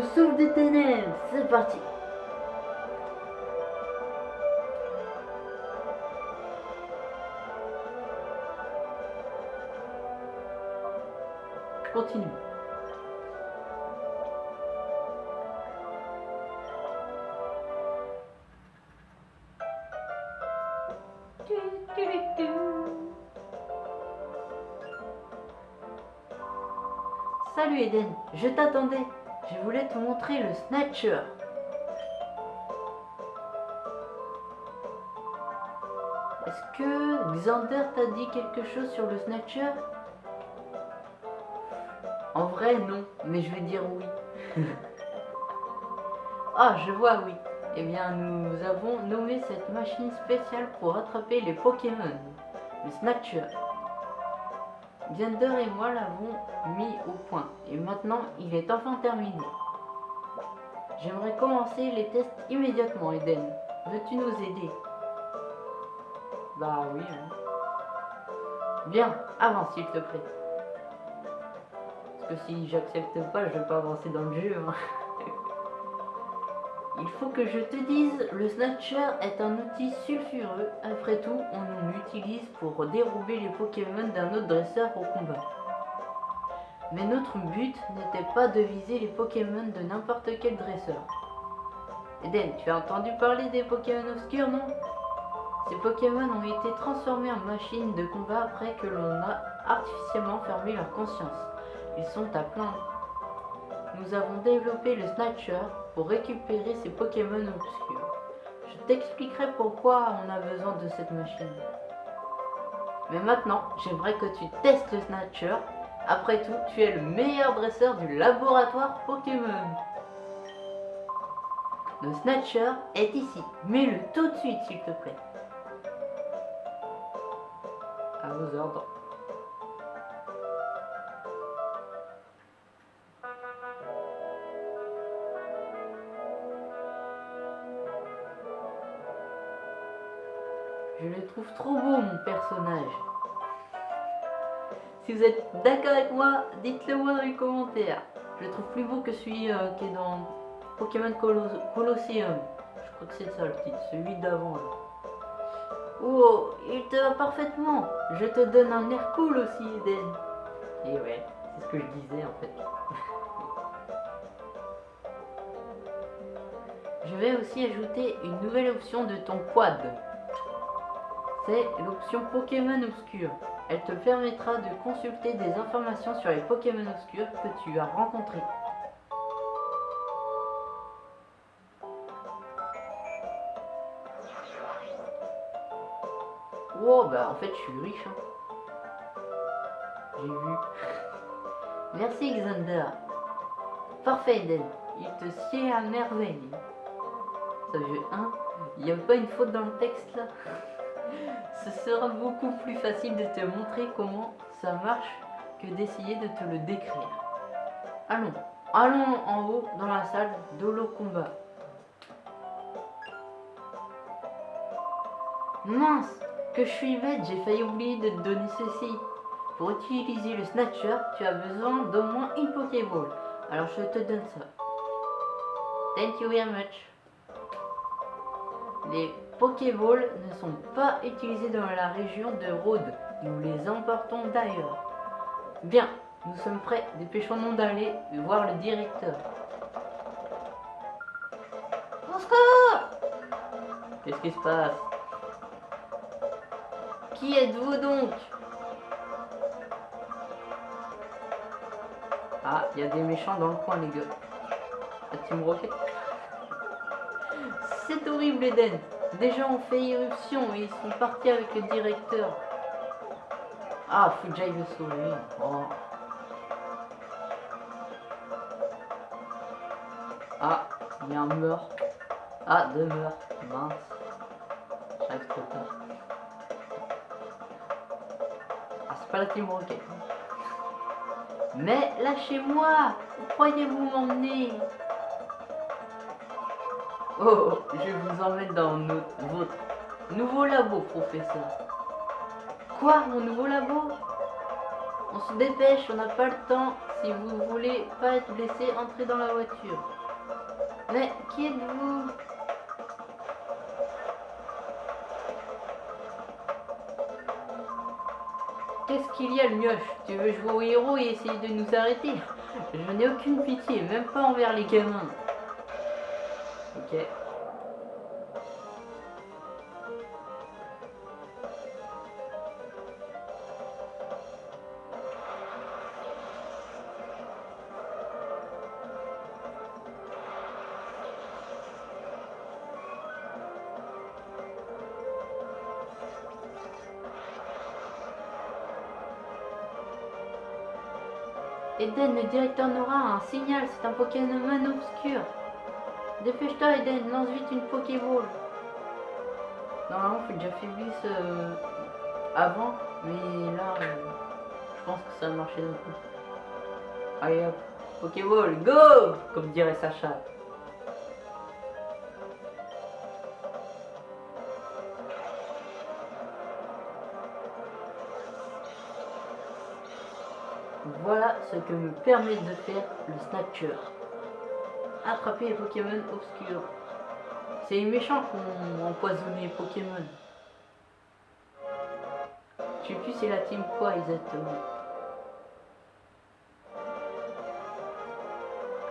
Le Souffle des Ténèbres. C'est parti continue. Salut Eden, je t'attendais. Je voulais te montrer le Snatcher. Est-ce que Xander t'a dit quelque chose sur le Snatcher? En vrai, non, mais je vais dire oui. ah, je vois oui. Eh bien, nous avons nommé cette machine spéciale pour attraper les Pokémon, le Snatcher. Xander et moi l'avons mis au point et maintenant il est enfin terminé. J'aimerais commencer les tests immédiatement, Eden. Veux-tu nous aider? Bah oui. hein. Bien, avance s'il te plaît. Parce que si j'accepte pas, je vais pas avancer dans le jeu. hein. Il faut que je te dise, le Snatcher est un outil sulfureux. Après tout, on l'utilise pour dérouler les Pokémon d'un autre dresseur au combat. Mais notre but n'était pas de viser les Pokémon de n'importe quel dresseur. Eden, tu as entendu parler des Pokémon obscurs, non? Ces Pokémon ont été transformés en machines de combat après que l'on a artificiellement fermé leur conscience. Ils sont à plaindre. Nous avons développé le Snatcher pour récupérer ces Pokémon obscurs. Je t'expliquerai pourquoi on a besoin de cette machine. Mais maintenant, j'aimerais que tu testes le Snatcher. Après tout, tu es le meilleur dresseur du laboratoire Pokémon. Le Snatcher est ici. Mets-le tout de suite, s'il te plaît. À vos ordres. Le trouve trop beau, mon personnage. Si vous êtes d'accord avec moi, dites-le moi dans les commentaires. Je le trouve plus beau que celui euh, qui est dans Pokémon Colos Colosseum. Je crois que c'est ça le titre, celui d'avant. Oh, il te va parfaitement. Je te donne un air cool aussi, Eden. Et ouais, c'est ce que je disais en fait. je vais aussi ajouter une nouvelle option de ton quad. C'est l'option Pokémon Obscur. Elle te permettra de consulter des informations sur les Pokémon obscurs que tu as rencontrés. Wow, bah en fait je suis riche. hein. J'ai vu. Merci Xander. Parfait Eden. Il te sied à merveille. Ça veut 1. Il n'y a pas une faute dans le texte là ce sera beaucoup plus facile de te montrer comment ça marche que d'essayer de te le décrire. Allons, allons en haut dans la salle d'Holo Combat. Mince, que je suis bête, j'ai failli oublier de te donner ceci. Pour utiliser le Snatcher, tu as besoin d'au moins une Pokéball. Alors je te donne ça. Thank you very much. Les Pokéballs ne sont pas utilisés dans la région de Rhodes. Nous les emportons d'ailleurs. Bien, nous sommes prêts. Dépêchons-nous d'aller voir le directeur. Au Qu'est-ce qui se passe? Qui êtes-vous donc? Ah, il y a des méchants dans le coin, les gars. La Team Rocket. C'est horrible, Eden. Des gens ont fait irruption et ils sont partis avec le directeur. Ah, faut que le sauver. Oh. Ah, il y a un meurtre. Ah, deux meurtres. Mince. J'arrive trop. Ah, c'est pas la Team Rocket. Mais lâchez-moi Où croyez-vous m'emmener? Oh, je vous emmène dans notre, votre nouveau labo, professeur. Quoi, mon nouveau labo? On se dépêche, on n'a pas le temps. Si vous voulez pas être blessé, entrez dans la voiture. Mais qui êtes-vous? Qu'est-ce qu'il y a le mioche? Tu veux jouer au héros et essayer de nous arrêter? Je n'ai aucune pitié, même pas envers les gamins. Ok. Eden, le directeur Nora un signal, c'est un Pokémon obscur. Dépêche-toi Eden, lance vite une Pokéball. Normalement, faut déjà fait ce euh, avant, mais là, euh, je pense que ça a marché d'un coup. Allez hop, Pokéball, go Comme dirait Sacha. Voilà ce que me permet de faire le Snatcher. Attraper les Pokémon obscurs. C'est les méchants qui ont empoisonné les Pokémon. Je sais plus c'est la team quoi exactement.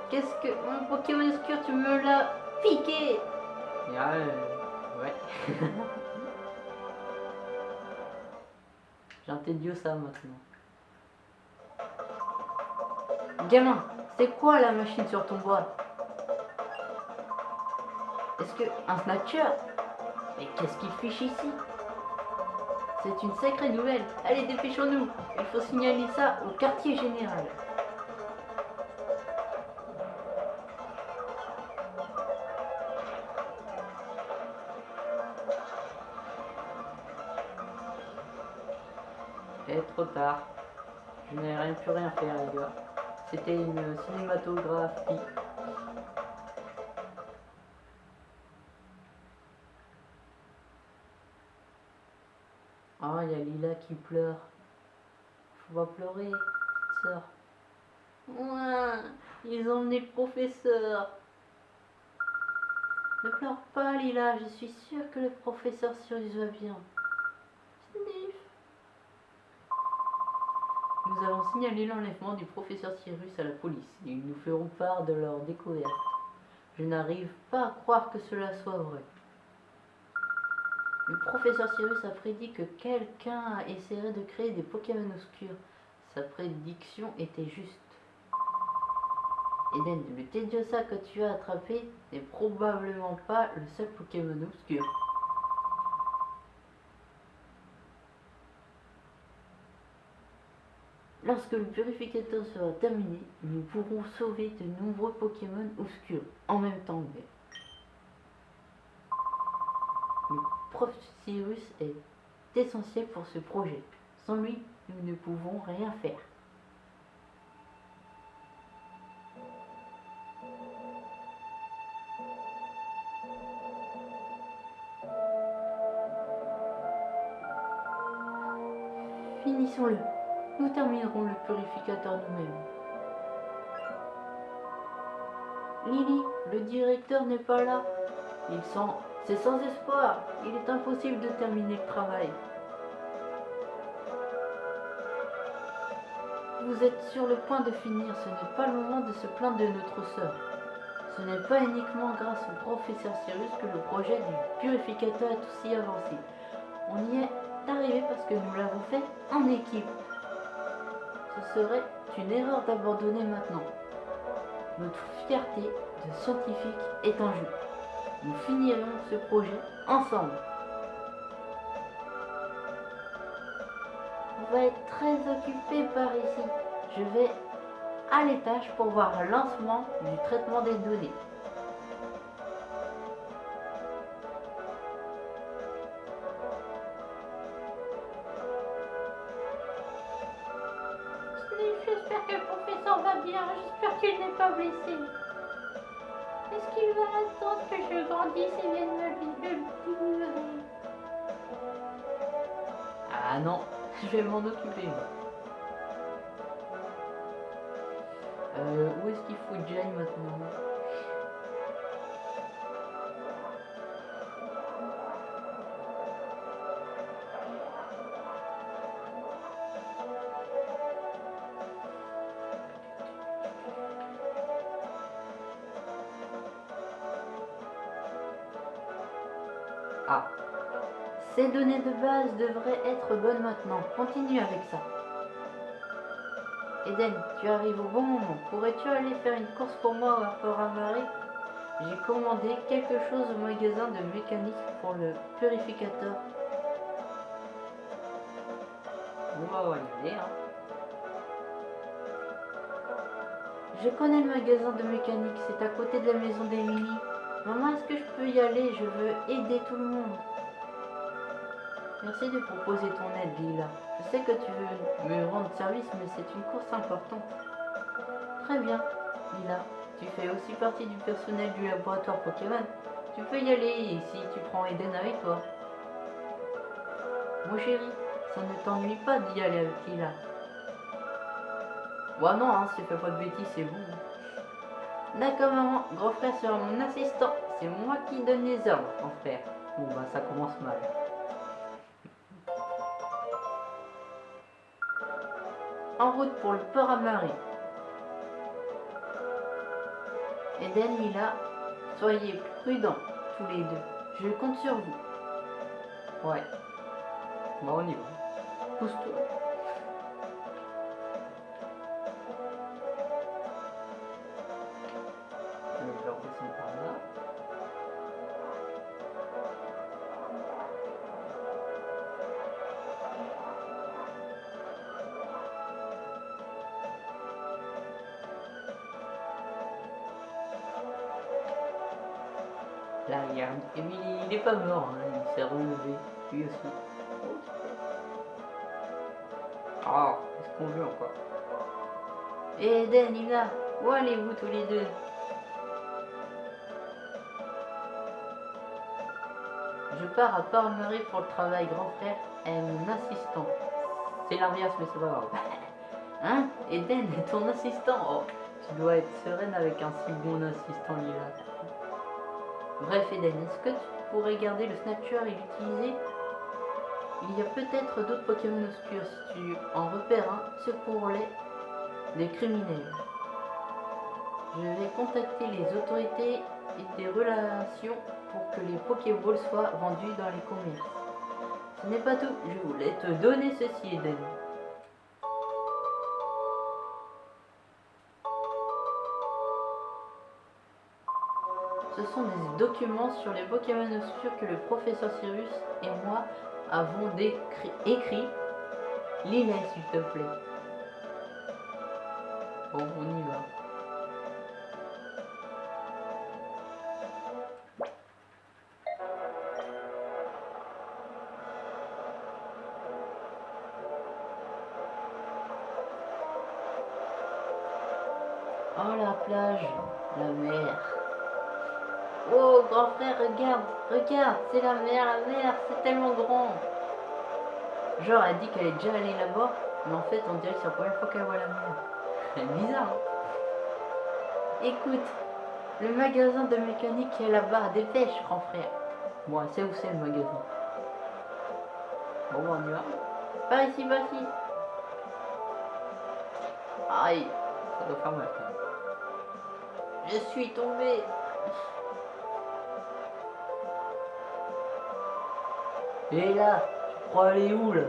Qu'est-ce que... Mon Pokémon obscur, tu me l'as piqué? Ah, euh, Ouais. J'ai un ça maintenant. Gamin, c'est quoi la machine sur ton bois un snatcher Mais qu'est-ce qu'il fiche ici? C'est une sacrée nouvelle. Allez, dépêchons-nous. Il faut signaler ça au quartier général. Et trop tard. Je n'ai rien pu rien faire les gars. C'était une cinématographie. Qui pleure. Faut pas pleurer, sœur. Ouais, ils ont emmené le professeur. Ne pleure pas, Lila. Je suis sûre que le professeur Sirius va bien. Nous avons signalé l'enlèvement du professeur Cyrus à la police et ils nous feront part de leur découverte. Je n'arrive pas à croire que cela soit vrai. Le professeur Cyrus a prédit que quelqu'un essaierait de créer des Pokémon obscurs. Sa prédiction était juste. Eden, le Tediosa que tu as attrapé? N'est probablement pas le seul Pokémon obscur. Lorsque le purificateur sera terminé, nous pourrons sauver de nombreux Pokémon obscurs en même temps. Le prof Cyrus est essentiel pour ce projet. Sans lui, nous ne pouvons rien faire. Finissons-le nous terminerons le purificateur nous-mêmes. Lily, le directeur n'est pas là. Il sent... C'est sans espoir. Il est impossible de terminer le travail. Vous êtes sur le point de finir. Ce n'est pas le moment de se plaindre de notre sœur. Ce n'est pas uniquement grâce au professeur Cyrus que le projet du purificateur est aussi avancé. On y est arrivé parce que nous l'avons fait en équipe ce serait une erreur d'abandonner maintenant. Notre fierté de scientifique est en jeu. Nous finirons ce projet ensemble. On va être très occupé par ici. Je vais à l'étage pour voir le lancement du traitement des données. Euh, où est-ce qu'il faut que j'aille maintenant? Ces données de base devraient être bonnes maintenant. Continue avec ça. Eden, tu arrives au bon moment. Pourrais-tu aller faire une course pour moi à Port Amaré J'ai commandé quelque chose au magasin de mécanique pour le purificateur. On va y aller, hein. Je connais le magasin de mécanique, c'est à côté de la maison d'Emily. Maman, est-ce que je peux y aller? Je veux aider tout le monde. Merci de proposer ton aide, Lila. Je sais que tu veux me rendre service, mais c'est une course importante. Très bien, Lila. Tu fais aussi partie du personnel du laboratoire Pokémon. Tu peux y aller si tu prends Eden avec toi. Mon chéri, ça ne t'ennuie pas d'y aller avec Lila. Ouais non, hein, si tu fais pas de bêtises, c'est bon. D'accord maman, grand frère sera mon assistant. C'est moi qui donne les ordres, grand frère. Bon bah ça commence mal. Route pour le port à marée. Eden, Lila, soyez prudents tous les deux. Je compte sur vous. Ouais. Bon, on y va. Pousse-toi. Mort, hein, il s'est relevé, lui aussi. Ah, qu'est-ce qu'on veut encore? Et Eden, il est là, où allez-vous tous les deux? Je pars à Parmery pour le travail, grand frère est mon assistant. C'est l'inverse, mais c'est pas grave. Hein? Eden est ton assistant? Oh, tu dois être sereine avec un si bon assistant, Lila. Bref, Eden, est-ce que tu pourrais garder le Snatcher et l'utiliser Il y a peut-être d'autres Pokémon obscurs. Si tu en repères un, secours-les des criminels. Je vais contacter les autorités et des relations pour que les Pokéballs soient vendus dans les commerces. Ce n'est pas tout, je voulais te donner ceci, Eden. Sont des documents sur les Pokémon obscurs que le professeur Cyrus et moi avons décrit- écrit. Lis-les, s'il te plaît. Bon, on y va. Oh la plage, grand frère, regarde, regarde, c'est la mer, la mer, c'est tellement grand. Genre elle dit qu'elle est déjà allée là-bas, mais en fait on dirait que c'est la première fois qu'elle voit la mer. C'est bizarre. hein. Écoute, le magasin de mécanique est là-bas, dépêche grand frère. Bon, sait où c'est le magasin. Bon, on y va. Par ici, par ici. Aïe, ça doit faire mal. Je suis tombé. Et là, crois aller où là?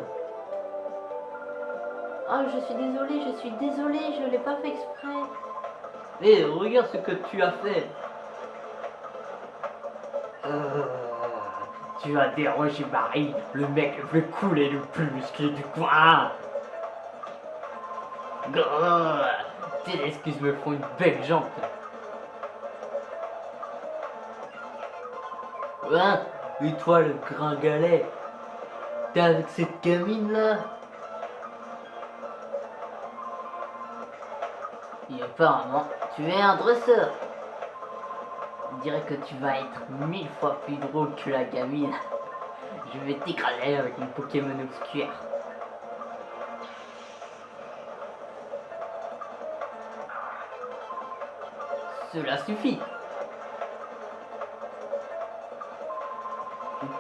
Oh, je suis désolée, je suis désolée, je l'ai pas fait exprès. Eh, regarde ce que tu as fait. Euh, tu as dérangé Marie, le mec le plus cool et le plus musclé du coin. Grrr, tes excuses me font une belle jambe. Hein? Et toi, le gringalet T'es avec cette gamine là Et apparemment, tu es un dresseur. On dirait que tu vas être mille fois plus drôle que la gamine. Je vais t'écraser avec mon Pokémon obscur. Cela suffit.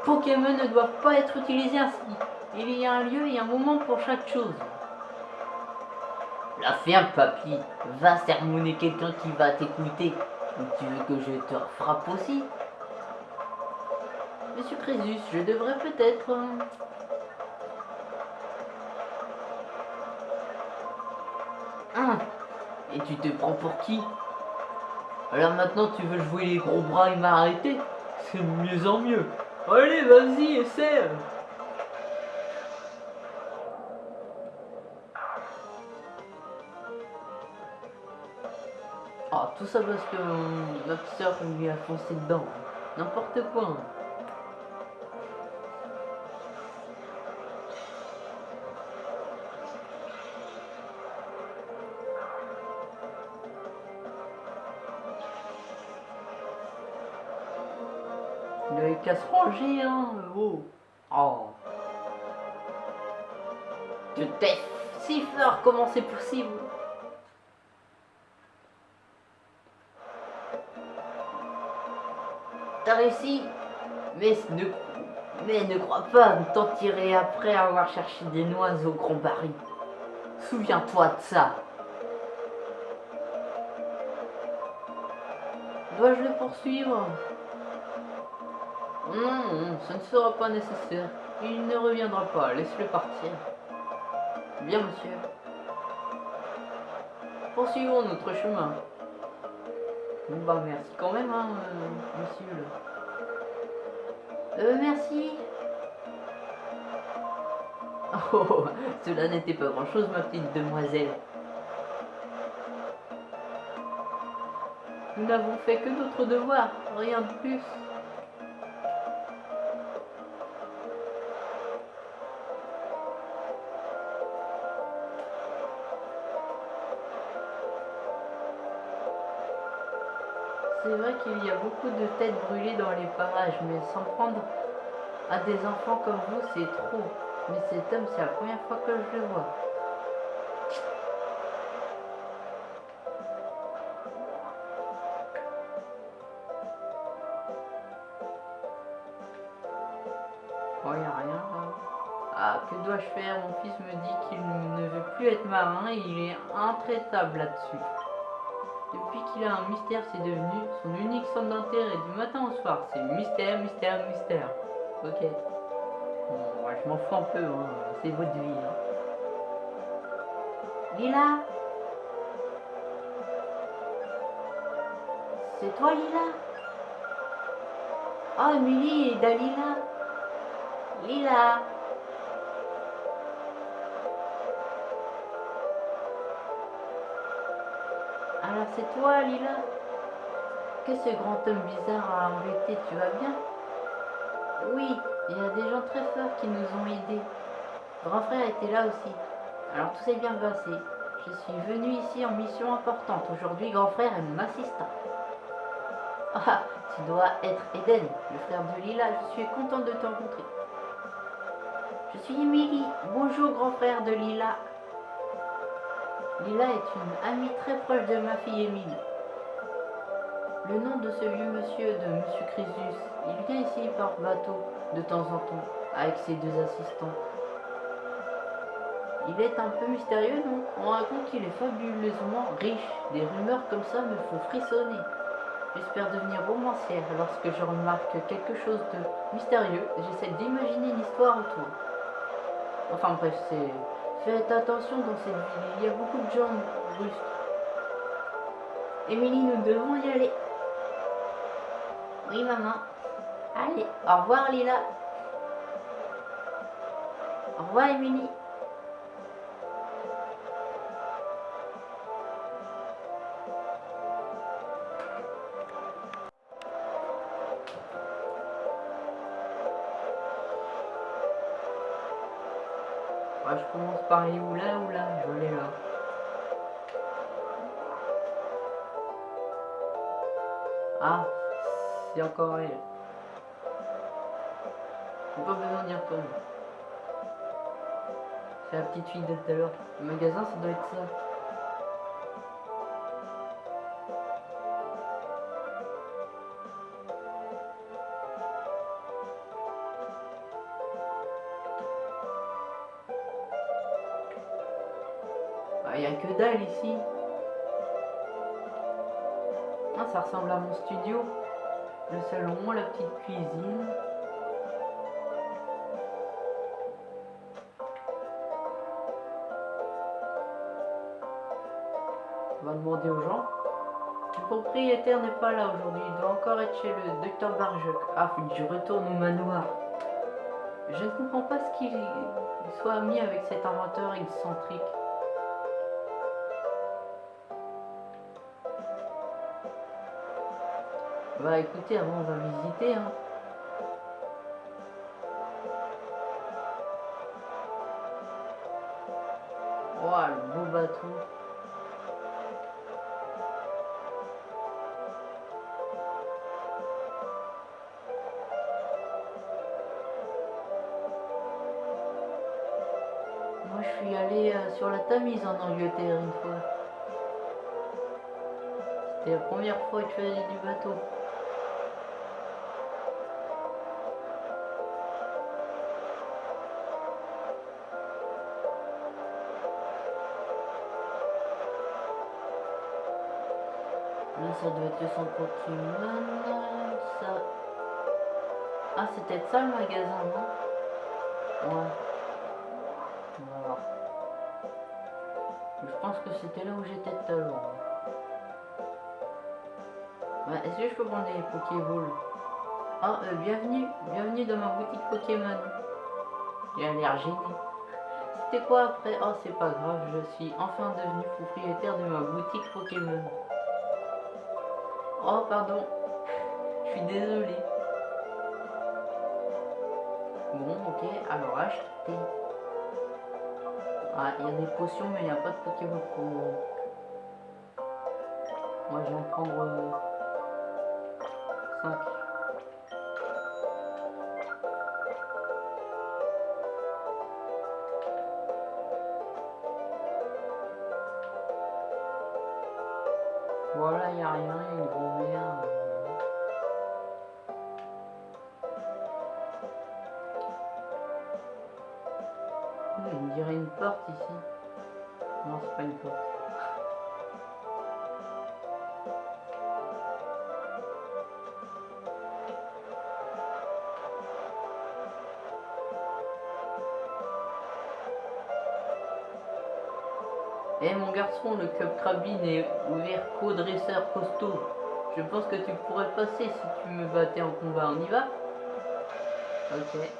Pokémon ne doivent pas être utilisés ainsi. Il y a un lieu et un moment pour chaque chose. La ferme, papy. Va sermonner quelqu'un qui va t'écouter. Ou tu veux que je te frappe aussi? Monsieur Crésus, je devrais peut-être... Hein? Et tu te prends pour qui? Alors maintenant tu veux jouer les gros bras et m'arrêter? C'est de mieux en mieux. Allez, vas-y, essaie Ah, tout ça parce que euh, soeur lui a foncé dedans. N'importe quoi. Avait qu'à se ranger, hein. Oh. Je t'ai si fort, comment c'est possible? T'as réussi? Mais ne, mais ne crois pas t'en tirer après avoir cherché des noix au grand baril. Souviens-toi de ça. Dois-je le poursuivre? Non, non, ce ne sera pas nécessaire. Il ne reviendra pas, laisse-le partir. Bien, monsieur. Poursuivons notre chemin. Bon bah merci quand même, hein, monsieur. Euh, merci. Oh, cela n'était pas grand-chose, ma petite demoiselle. Nous n'avons fait que notre devoir, rien de plus. C'est vrai qu'il y a beaucoup de têtes brûlées dans les parages, mais s'en prendre à des enfants comme vous, c'est trop. Mais cet homme, c'est la première fois que je le vois. Oh, y a rien là. Ah, que dois-je faire? Mon fils me dit qu'il ne veut plus être marin et il est intraitable là-dessus. Qu'il a un mystère, c'est devenu son unique centre d'intérêt du matin au soir. C'est mystère, mystère, mystère. Ok. Bon, ouais, je m'en fous un peu, hein. c'est votre vie. hein. Lila C'est toi, Lila? Oh, Emily et Dalila Lila C'est toi, Lila Que ce grand homme bizarre a embêté, tu vas bien? Oui, il y a des gens très forts qui nous ont aidés. Grand frère était là aussi. Alors tout s'est bien passé. Je suis venue ici en mission importante. Aujourd'hui, grand frère est mon assistant. Ah, tu dois être Eden, le frère de Lila. Je suis contente de te rencontrer. Je suis Emily. Bonjour, grand frère de Lila. Lila est une amie très proche de ma fille Emily. Le nom de ce vieux monsieur de Monsieur Crésus, il vient ici par bateau de temps en temps avec ses deux assistants. Il est un peu mystérieux, non? On raconte qu'il est fabuleusement riche. Des rumeurs comme ça me font frissonner. J'espère devenir romancière lorsque je remarque quelque chose de mystérieux. J'essaie d'imaginer une histoire autour. Enfin bref, c'est... Faites attention dans cette ville, il y a beaucoup de gens russes. Émilie, nous devons y aller. Oui, maman. Allez, au revoir, Lila. Au revoir, Émilie. Par aller où là ou là Je l'ai là. Ah, c'est encore elle. J'ai pas besoin d'y retourner. C'est la petite fille de tout à l'heure. Le magasin, ça doit être ça. Ah, ça ressemble à mon studio. Le salon, la petite cuisine. On va demander aux gens. Le propriétaire n'est pas là aujourd'hui. Il doit encore être chez le docteur Barjoc. Ah, je retourne au manoir. Je ne comprends pas ce qu'il soit ami avec cet inventeur excentrique. Bah écoutez, avant on va visiter. Hein. Ouah, le beau bateau. Moi je suis allé euh, sur la Tamise en Angleterre une fois. C'était la première fois que je faisais du bateau. Ça doit être centre Pokémon. Ça... Ah, c'est peut-être ça le magasin, non? Ouais. Je pense que c'était là où j'étais tout à l'heure. Est-ce que je peux prendre des Pokéballs? Ah, euh, bienvenue, bienvenue dans ma boutique Pokémon. A l'air gêné. C'était quoi après? Oh, c'est pas grave, je suis enfin devenu propriétaire de ma boutique Pokémon. Oh, pardon. Je suis désolé. Bon, ok, alors acheter. Ah, il y a des potions, mais il n'y a pas de Pokémon pour moi. Moi, je vais en prendre 5. Voilà, il n'y a rien, y a On dirait une porte ici. Non, c'est pas une porte. Eh mon garçon, le club Krabby n'est ouvert qu'aux dresseurs costauds. Je pense que tu pourrais passer si tu me battais en combat. On y va Ok.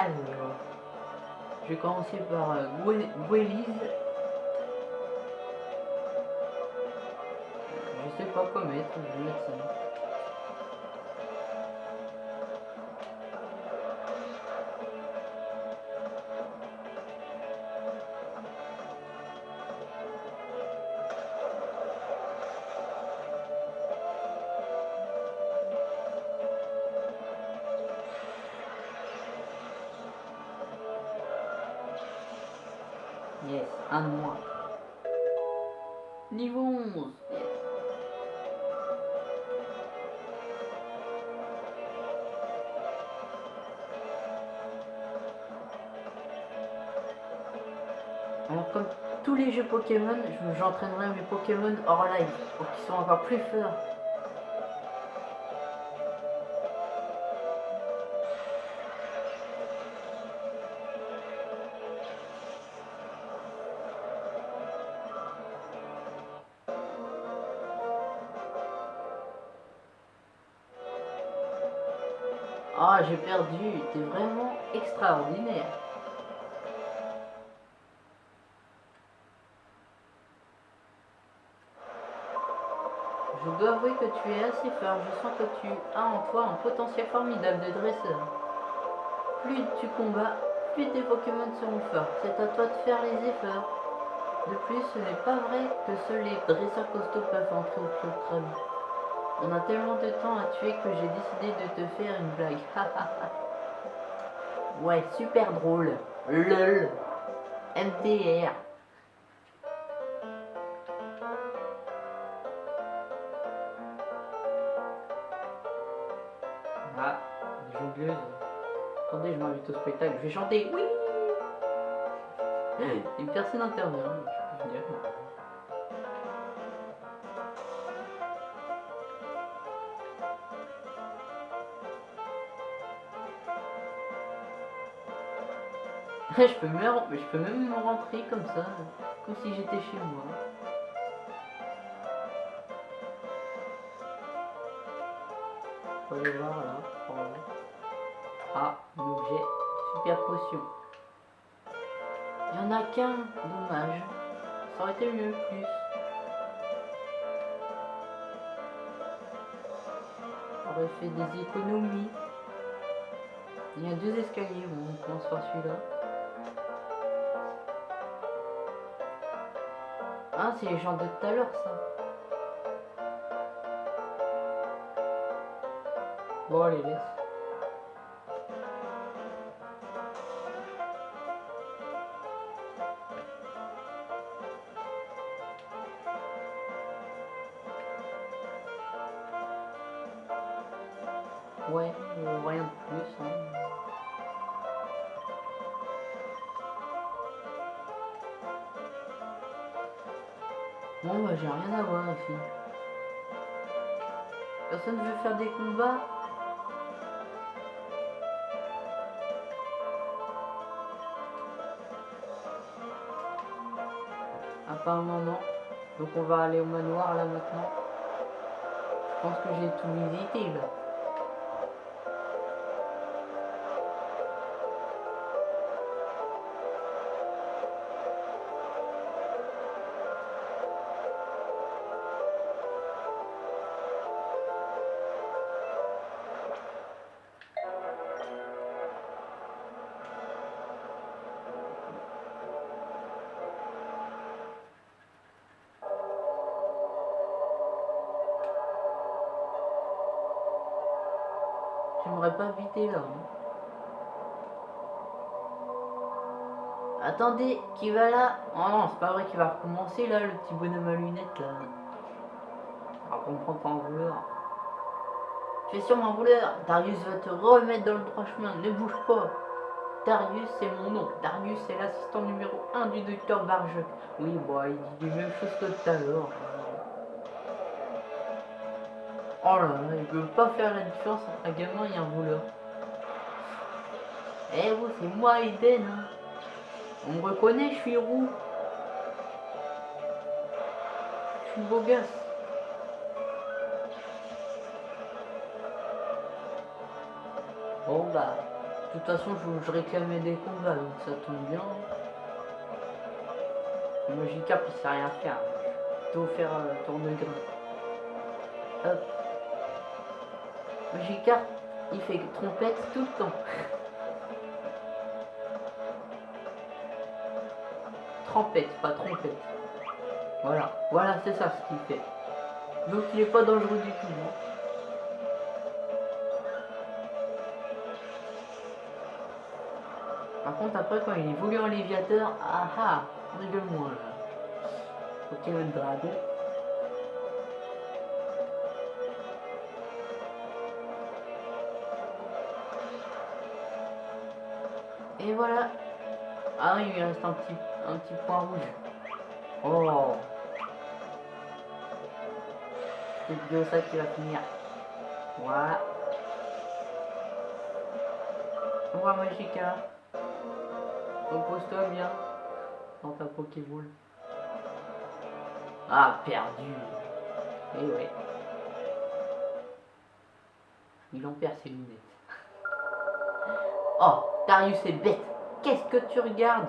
Alors, je vais commencer par euh, Gwelise. Je sais pas quoi mettre, je vais mettre ça. Pokémon, je- j'entraînerai mes Pokémon hors live pour qu'ils soient encore plus forts. Ah, j'ai perdu. T'es vraiment extraordinaire. Je dois avouer que tu es assez fort. Je sens que tu as en toi un potentiel formidable de dresseur. Plus tu combats, plus tes Pokémon seront forts. C'est à toi de faire les efforts. De plus, ce n'est pas vrai que seuls les dresseurs costauds peuvent entrer au club. On a tellement de temps à tuer que j'ai décidé de te faire une blague. ouais, super drôle. LOL. MDR. Je vais chanter. Oui Une personne intervient. Je peux venir. je peux même, je peux même rentrer comme ça, comme si j'étais chez moi. Dommage. Ça aurait été mieux plus. On aurait fait des économies. Il y a deux escaliers, on commence par celui-là. Ah, c'est les gens de tout à l'heure, ça. Bon, allez, laisse. Rien de plus. Hein. Bon, bah, j'ai rien à voir ici. Personne veut faire des combats Apparemment non. Donc on va aller au manoir là maintenant. Je pense que j'ai tout visité là. Hein. Attendez, qui va là? Oh non, c'est pas vrai qu'il va recommencer là, le petit bonhomme à lunettes là. Alors qu'on prend pas en voleur. Tu es sûrement voleur. Darius va te remettre dans le droit chemin. Ne bouge pas. Darius, c'est mon nom. Darius, c'est l'assistant numéro 1 du docteur Barge. Oui, bon, il dit les mêmes choses que tout à l'heure. Oh là là, il peut pas faire la différence entre un gamin et un voleur. Eh vous, c'est moi Eden. Hein. On me reconnaît, je suis roux. Je suis beau gosse. Bon bah, de toute façon, je, je réclamais des combats, donc ça tombe bien. Magikarp, il sait rien faire. Plutôt faire euh, tour de grain. Hop. Il fait trompette tout le temps. Pas trompette. Voilà, voilà, c'est ça ce qu'il fait. Donc il est pas dangereux du tout. hein. Par contre, après, quand il évolue en léviateur, ah ah, rigole-moi là. Pokémon Dragon. Et voilà. Ah il reste un petit, un petit point rouge. Oh. C'est bien ça qui va finir. Voilà. Au revoir Magica. Repose-toi bien dans ta Pokéball. Ah, perdu. Eh ouais. Il en perd ses lunettes. Oh, Darius est bête. Qu'est-ce que tu regardes?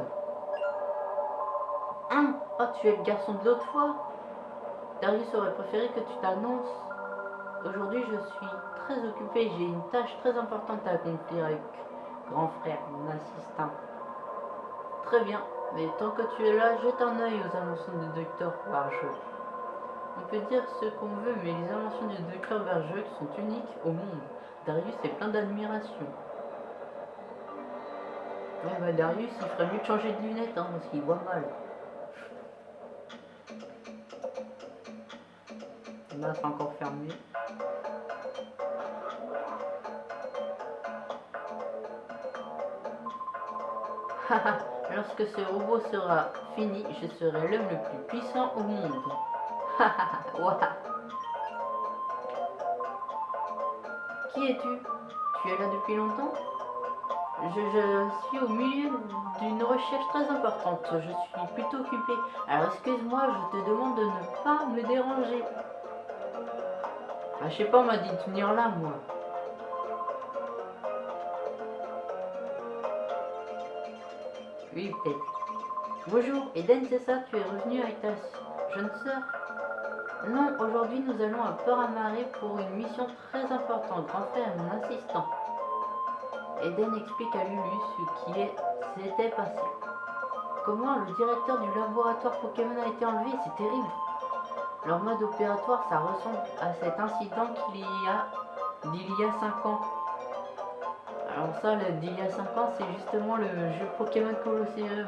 Oh, tu es le garçon de l'autre fois Darius aurait préféré que tu t'annonces. Aujourd'hui, je suis très occupé. J'ai une tâche très importante à accomplir avec grand frère, mon assistant. Très bien, mais tant que tu es là, jette un œil aux annonces du docteur Barge. On peut dire ce qu'on veut, mais les inventions du docteur Bergerac sont uniques au monde. Darius est plein d'admiration. Ouais, bah Darius, il ferait mieux de changer de lunettes, hein, parce qu'il voit mal. Là, c'est encore fermé. Lorsque ce robot sera fini, je serai l'homme le plus puissant au monde. Qui es-tu? Tu es là depuis longtemps? Je, je, suis au milieu d'une recherche très importante. Je suis plutôt occupé. Alors excuse-moi, je te demande de ne pas me déranger. Ah, je sais pas, on m'a dit de venir là, moi. Oui, peut-être. Bonjour, Eden, c'est ça Tu es revenu avec ta jeune sœur? Non, aujourd'hui nous allons à Port-à-Marie pour une mission très importante. Grand frère mon assistant. Eden explique à Lulu ce qui s'était passé. Comment le directeur du laboratoire Pokémon a été enlevé, c'est terrible. Leur mode opératoire, ça ressemble à cet incident qu'il y a d'il y a 5 ans. Alors ça, d'il y a 5 ans, c'est justement le jeu Pokémon Colosseum.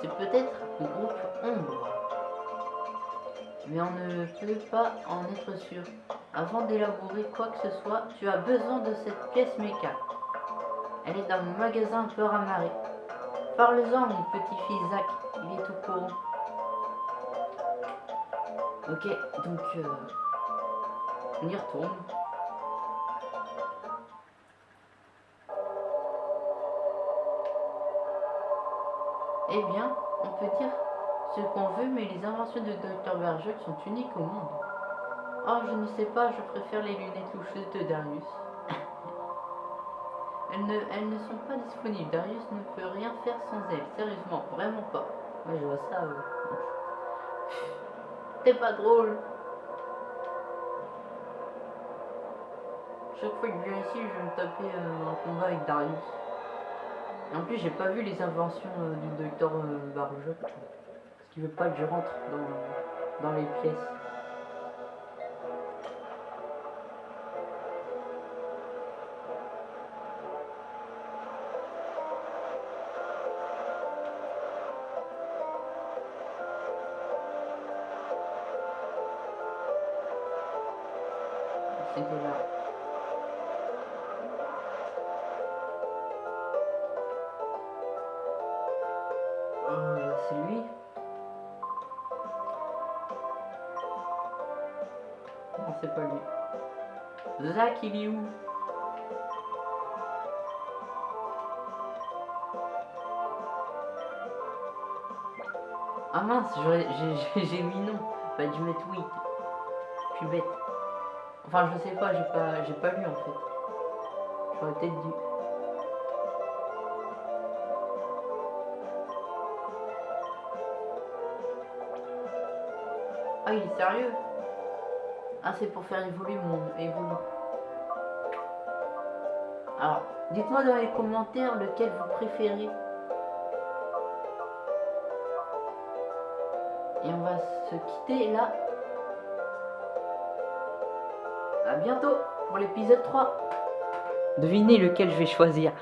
C'est peut-être le groupe Ombre. Mais on ne peut pas en être sûr. Avant d'élaborer quoi que ce soit, tu as besoin de cette pièce méca. Elle est dans mon magasin Peur à Marée. Parle-en, mon petit-fils Zach, il est au courant. Ok, donc euh, on y retourne. Eh bien, on peut dire ce qu'on veut, mais les inventions de Dr. Bergerac sont uniques au monde. Oh, je ne sais pas, je préfère les lunettes loucheuses de Darius. elles, ne, sont pas disponibles. Darius ne peut rien faire sans elles. Sérieusement, vraiment pas. Je vois ça. Euh... C'est pas drôle. Chaque fois que je viens ici, je vais me taper euh, un combat avec Darius. Et en plus, j'ai pas vu les inventions euh, du docteur euh, Parce qu'il veut pas que je rentre dans, dans les pièces. Est où Ah mince, j'ai mis non. Que je mette oui. Je suis bête. Enfin, je sais pas, j'ai pas, j'ai pas lu en fait. J'aurais peut-être dû. Ah, il est sérieux? Ah, c'est pour faire évoluer mon évolue. Alors, dites-moi dans les commentaires lequel vous préférez. Et on va se quitter là à bientôt pour l'épisode 3. Devinez lequel je vais choisir.